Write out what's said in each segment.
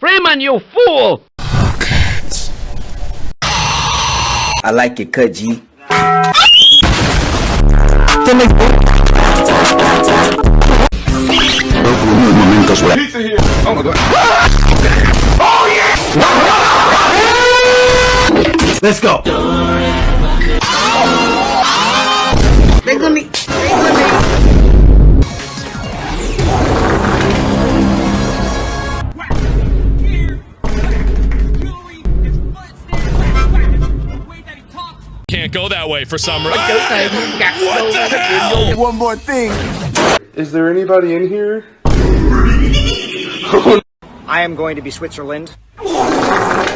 Freeman, you fool! I like it, cut G. Let's go! Can't go that way for some reason. what the hell? One more thing. Is there anybody in here? I am going to be Switzerland.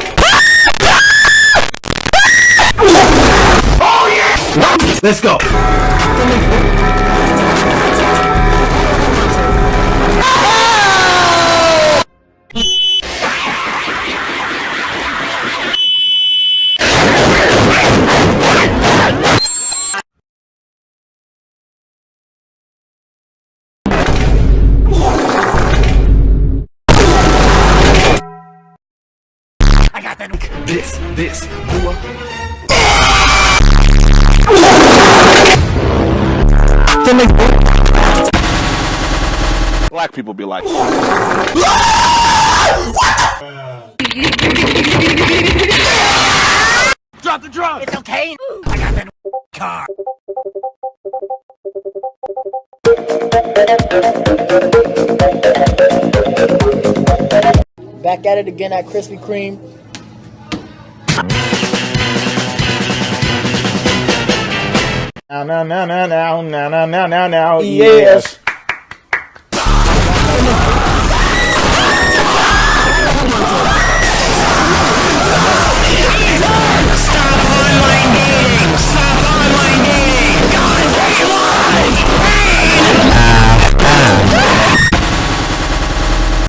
Oh, Let's go. This, this, boy. Black people be like, Drop the drunk! It's okay! I got that car. Back at it again at Krispy Kreme. Now, now, now, now, now, now, now, now, now, now, yes.